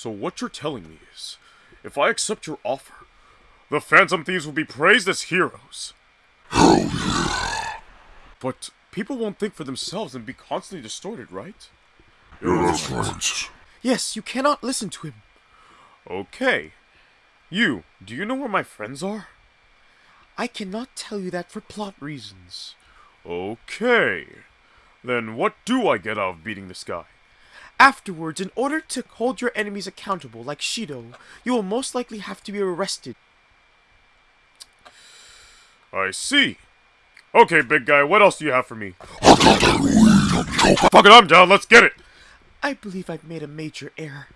So what you're telling me is, if I accept your offer, the Phantom Thieves will be praised as heroes. Hell yeah. But people won't think for themselves and be constantly distorted, right? Yeah, that's right. Yes, you cannot listen to him. Okay. You, do you know where my friends are? I cannot tell you that for plot reasons. Okay. Then what do I get out of beating this guy? Afterwards, in order to hold your enemies accountable, like Shido, you will most likely have to be arrested. I see. Okay, big guy, what else do you have for me? I got that weed. I'm joking. Fuck it, I'm down, let's get it! I believe I've made a major error.